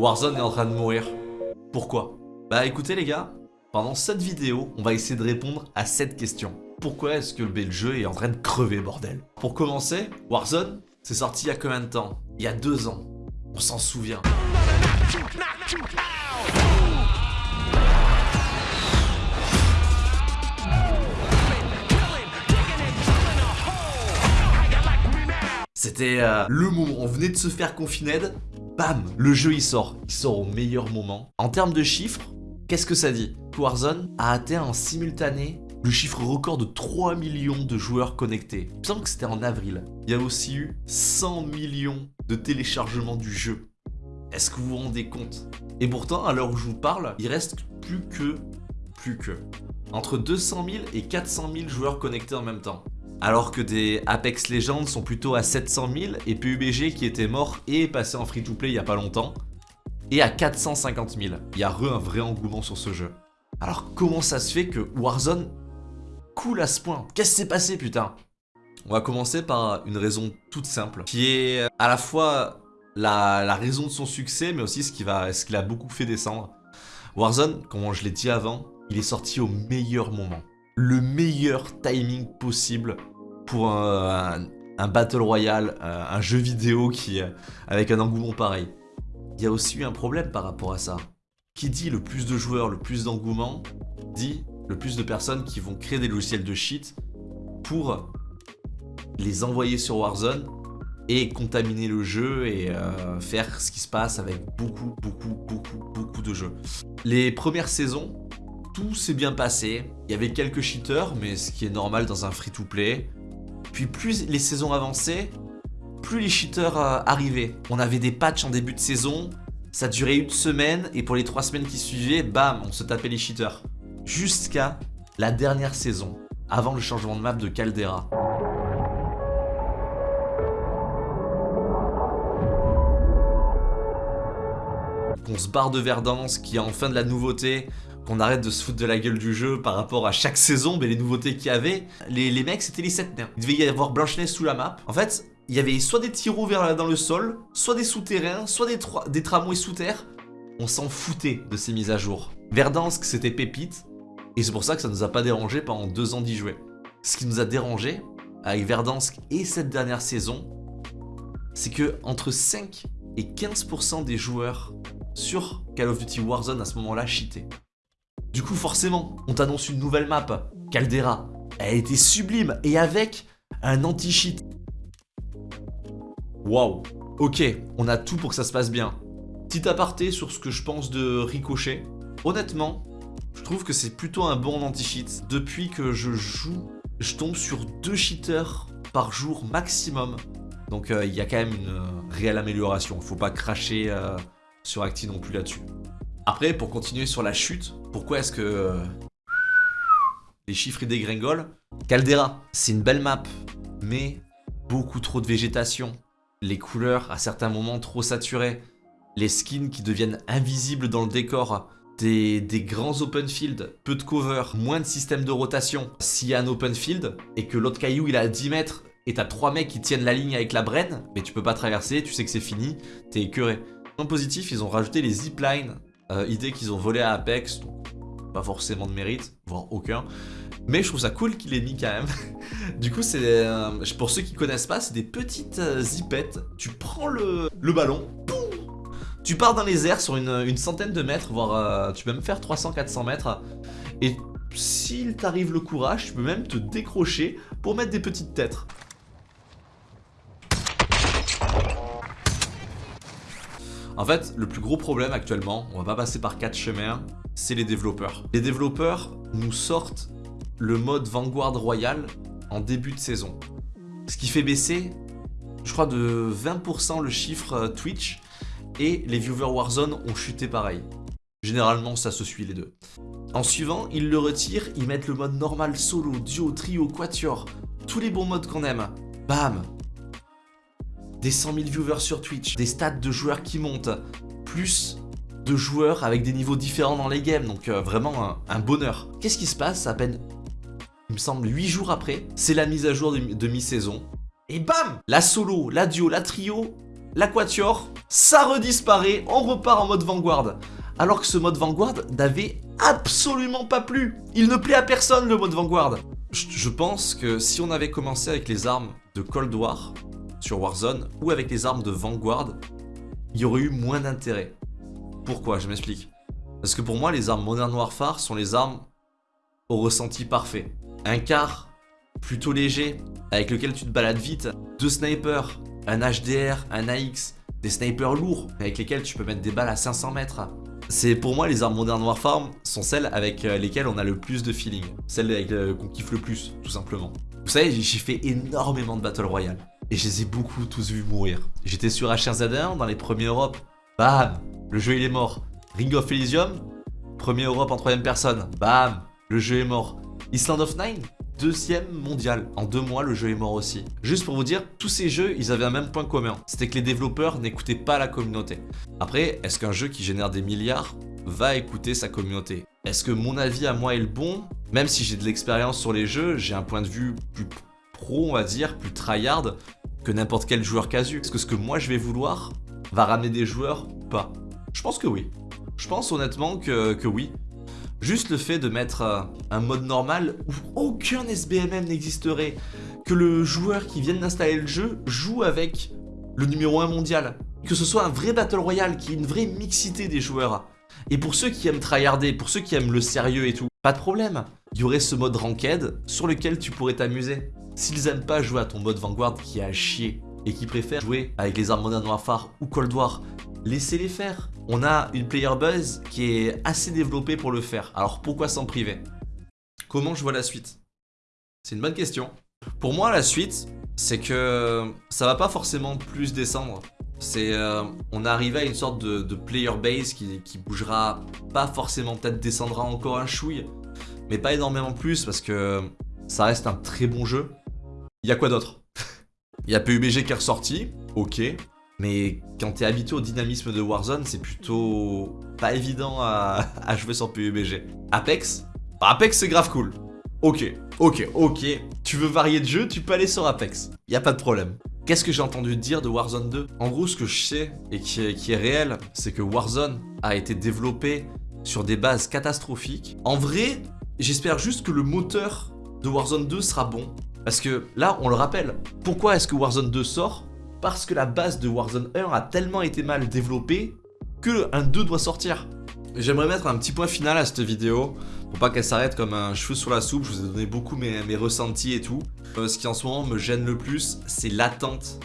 Warzone est en train de mourir. Pourquoi? Bah écoutez les gars, pendant cette vidéo, on va essayer de répondre à cette question. Pourquoi est-ce que le jeu est en train de crever, bordel? Pour commencer, Warzone, c'est sorti il y a combien de temps? Il y a deux ans. On s'en souvient. C'était euh, le moment, on venait de se faire confiner, bam, le jeu il sort. Il sort au meilleur moment. En termes de chiffres, qu'est-ce que ça dit? Warzone a atteint en simultané le chiffre record de 3 millions de joueurs connectés. Il me que c'était en avril. Il y a aussi eu 100 millions de téléchargements du jeu. Est-ce que vous vous rendez compte? Et pourtant, à l'heure où je vous parle, il reste plus que... plus que... entre 200 000 et 400 000 joueurs connectés en même temps alors que des Apex Legends sont plutôt à 700 000 et PUBG qui était mort et passé en free-to-play il y a pas longtemps est à 450 000. Il y a re un vrai engouement sur ce jeu. Alors comment ça se fait que Warzone coule à ce point? Qu'est-ce qui s'est passé putain? On va commencer par une raison toute simple qui est à la fois la, raison de son succès mais aussi ce qui, va, ce qui l'a beaucoup fait descendre. Warzone, comme je l'ai dit avant, il est sorti au meilleur moment le meilleur timing possible pour un, Battle Royale, euh, un jeu vidéo qui avec un engouement pareil. Il y a aussi eu un problème par rapport à ça. Qui dit le plus de joueurs, le plus d'engouement, dit le plus de personnes qui vont créer des logiciels de cheat pour les envoyer sur Warzone et contaminer le jeu et euh, faire ce qui se passe avec beaucoup, beaucoup, beaucoup, beaucoup de jeux. Les premières saisons, tout s'est bien passé. Il y avait quelques cheaters, mais ce qui est normal dans un free-to-play. Puis plus les saisons avançaient, plus les cheaters euh, arrivaient. On avait des patchs en début de saison, ça durait une semaine, et pour les trois semaines qui suivaient, bam, on se tapait les cheaters. Jusqu'à la dernière saison, avant le changement de map de Caldera. On se barre de Verdance, qui a enfin de la nouveauté, qu'on arrête de se foutre de la gueule du jeu par rapport à chaque saison, mais les nouveautés qu'il y avait, les, mecs c'était les 7 nerfs. Il devait y avoir Blanche-Neige sous la map. En fait, il y avait soit des tirs dans le sol, soit des souterrains, soit des, des tramways sous terre. On s'en foutait de ces mises à jour. Verdansk c'était pépite, et c'est pour ça que ça nous a pas dérangé pendant deux ans d'y jouer. Ce qui nous a dérangé avec Verdansk et cette dernière saison, c'est que entre 5 et 15% des joueurs sur Call of Duty Warzone à ce moment-là cheataient. Du coup, forcément, on t'annonce une nouvelle map, Caldera. Elle était sublime et avec un anti-cheat. Waouh. Ok, on a tout pour que ça se passe bien. Petit aparté sur ce que je pense de Ricochet. Honnêtement, je trouve que c'est plutôt un bon anti-cheat. Depuis que je joue, je tombe sur deux cheaters par jour maximum. Donc euh, il y a quand même une euh, réelle amélioration. Faut pas cracher euh, sur Acti non plus là-dessus. Après, pour continuer sur la chute, pourquoi est-ce que euh, les chiffres y dégringolent? Caldera, c'est une belle map, mais beaucoup trop de végétation. Les couleurs, à certains moments, trop saturées. Les skins qui deviennent invisibles dans le décor. Des, grands open field, peu de cover, moins de système de rotation. S'il y a un open field et que l'autre caillou il est à 10 mètres et t'as 3 mecs qui tiennent la ligne avec la brenne, mais tu peux pas traverser, tu sais que c'est fini, t'es écœuré. En positif, ils ont rajouté les ziplines euh, idée qu'ils ont volé à Apex, donc pas forcément de mérite, voire aucun. Mais je trouve ça cool qu'il ait mis quand même. du coup, c'est euh, pour ceux qui connaissent pas, c'est des petites euh, zipettes. Tu prends le, ballon, tu pars dans les airs sur une, centaine de mètres, voire tu peux même faire 300-400 mètres. Et s'il t'arrive le courage, tu peux même te décrocher pour mettre des petites têtes. En fait, le plus gros problème actuellement, on va pas passer par quatre chemins, c'est les développeurs. Les développeurs nous sortent le mode Vanguard Royal en début de saison. Ce qui fait baisser, je crois, de 20% le chiffre euh, Twitch et les viewers Warzone ont chuté pareil. Généralement, ça se suit les deux. En suivant, ils le retirent, ils mettent le mode normal, solo, duo, trio, quatuor, tous les bons modes qu'on aime. Bam des 100 000 viewers sur Twitch, des stats de joueurs qui montent, plus de joueurs avec des niveaux différents dans les games, donc euh, vraiment un, bonheur. Qu'est-ce qui se passe à peine, il me semble, 8 jours après? C'est la mise à jour de, mi-saison. Et bam La solo, la duo, la trio, l'Aquatior, ça redisparaît, on repart en mode Vanguard. Alors que ce mode Vanguard n'avait absolument pas plu. Il ne plaît à personne le mode Vanguard. Je pense que si on avait commencé avec les armes de Cold War sur Warzone ou avec les armes de Vanguard, il y aurait eu moins d'intérêt. Pourquoi? Je m'explique. Parce que pour moi, les armes Modern Warfare sont les armes au ressenti parfait. Un car plutôt léger, avec lequel tu te balades vite, deux snipers, un HDR, un AX, des snipers lourds, avec lesquels tu peux mettre des balles à 500 mètres. C'est pour moi les armes Modern Warfare sont celles avec euh, lesquelles on a le plus de feeling, celles euh, qu'on kiffe le plus, tout simplement. Vous savez, j'ai fait énormément de Battle Royale, et je les ai beaucoup tous vus mourir. J'étais sur H1Z1 dans les premiers Europe, bam, le jeu il est mort. Ring of Elysium, premier Europe en troisième personne, bam, le jeu est mort. Island of Nine, deuxième mondial. En deux mois, le jeu est mort aussi. Juste pour vous dire, tous ces jeux, ils avaient un même point commun. C'était que les développeurs n'écoutaient pas la communauté. Après, est-ce qu'un jeu qui génère des milliards va écouter sa communauté? Est-ce que mon avis à moi est le bon? Même si j'ai de l'expérience sur les jeux, j'ai un point de vue plus pro, on va dire, plus tryhard que n'importe quel joueur casu. Est-ce que ce que moi je vais vouloir va ramener des joueurs ou pas? Je pense que oui. Je pense honnêtement que, oui. Juste le fait de mettre euh, un mode normal où aucun SBMM n'existerait, que le joueur qui vient d'installer le jeu joue avec le numéro 1 mondial, que ce soit un vrai Battle Royale, qui ait une vraie mixité des joueurs. Et pour ceux qui aiment tryharder, pour ceux qui aiment le sérieux et tout, pas de problème. Il y aurait ce mode Ranked sur lequel tu pourrais t'amuser. S'ils aiment pas jouer à ton mode Vanguard qui est à chier, et qui préfèrent jouer avec les armes Modern Warfare ou Cold War, laissez-les faire. On a une player buzz qui est assez développée pour le faire. Alors pourquoi s'en priver? Comment je vois la suite? C'est une bonne question. Pour moi, la suite, c'est que ça va pas forcément plus descendre. C'est, euh, on est arrivé à une sorte de, player base qui, qui, bougera pas forcément, peut-être descendra encore un chouille, mais pas énormément plus parce que ça reste un très bon jeu. Il y a quoi d'autre? Il y a PUBG qui est ressorti, ok, mais quand t'es habitué au dynamisme de Warzone, c'est plutôt pas évident à, jouer sur PUBG. Apex? Bah, Apex c'est grave cool. Ok, ok, ok. Tu veux varier de jeu, tu peux aller sur Apex. Y a pas de problème. Qu'est-ce que j'ai entendu dire de Warzone 2 En gros, ce que je sais et qui est, qui est réel, c'est que Warzone a été développé sur des bases catastrophiques. En vrai, j'espère juste que le moteur de Warzone 2 sera bon. Parce que là, on le rappelle, pourquoi est-ce que Warzone 2 sort? Parce que la base de Warzone 1 a tellement été mal développée que un 2 doit sortir. J'aimerais mettre un petit point final à cette vidéo pour pas qu'elle s'arrête comme un cheveu sur la soupe. Je vous ai donné beaucoup mes, ressentis et tout. Euh, ce qui en ce moment me gêne le plus, c'est l'attente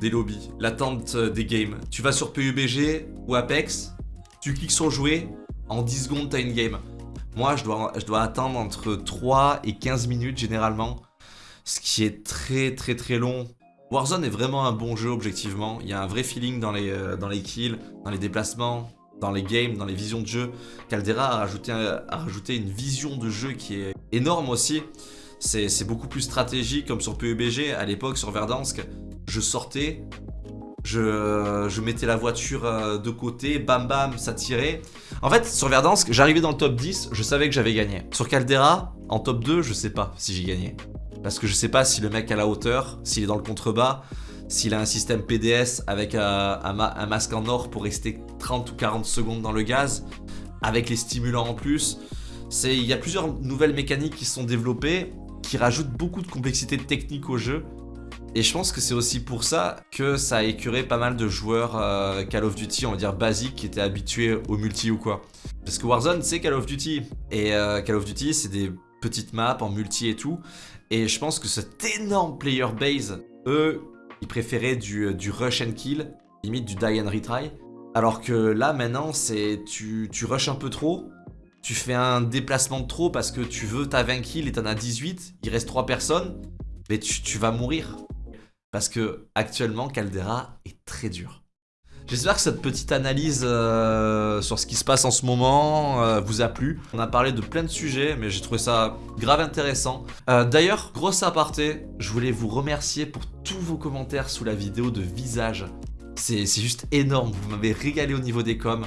des lobbies, l'attente euh, des games. Tu vas sur PUBG ou Apex, tu cliques sur jouer, en 10 secondes t'as une game. Moi je dois, je dois attendre entre 3 et 15 minutes généralement, ce qui est très très très long Warzone est vraiment un bon jeu objectivement, il y a un vrai feeling dans les, euh, dans les kills, dans les déplacements, dans les games, dans les visions de jeu. Caldera a rajouté, a rajouté une vision de jeu qui est énorme aussi. C'est beaucoup plus stratégique comme sur PUBG à l'époque sur Verdansk. Je sortais, je, je, mettais la voiture euh, de côté, bam bam, ça tirait. En fait, sur Verdansk, j'arrivais dans le top 10, je savais que j'avais gagné. Sur Caldera, en top 2, je sais pas si j'ai gagné. Parce que je sais pas si le mec a la hauteur, s'il est dans le contrebas, s'il a un système PDS avec un, masque en or pour rester 30 ou 40 secondes dans le gaz, avec les stimulants en plus. Il y a plusieurs nouvelles mécaniques qui sont développées, qui rajoutent beaucoup de complexité technique au jeu. Et je pense que c'est aussi pour ça que ça a écuré pas mal de joueurs euh, Call of Duty, on va dire basiques, qui étaient habitués au multi ou quoi. Parce que Warzone, c'est Call of Duty. Et euh, Call of Duty, c'est des petites maps en multi et tout. Et je pense que cet énorme player base, eux, ils préféraient du, euh, rush and kill, limite du die and retry. Alors que là, maintenant, c'est tu, tu un peu trop, tu fais un déplacement de trop parce que tu veux ta 20 kills et t'en as 18, il reste 3 personnes, mais tu, tu vas mourir. Parce que actuellement, Caldera est très dur. J'espère que cette petite analyse euh, sur ce qui se passe en ce moment euh, vous a plu. On a parlé de plein de sujets, mais j'ai trouvé ça grave intéressant. Euh, d'ailleurs, grosse aparté, je voulais vous remercier pour tous vos commentaires sous la vidéo de visage. C'est juste énorme, vous m'avez régalé au niveau des coms.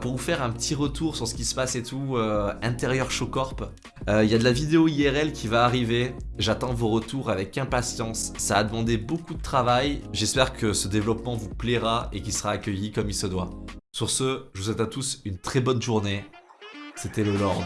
Pour vous faire un petit retour sur ce qui se passe et tout, intérieur Showcorp, Euh, Il y a de la vidéo IRL qui va arriver. J'attends vos retours avec impatience. Ça a demandé beaucoup de travail. J'espère que ce développement vous plaira et qu'il sera accueilli comme il se doit. Sur ce, je vous souhaite à tous une très bonne journée. C'était le Lord.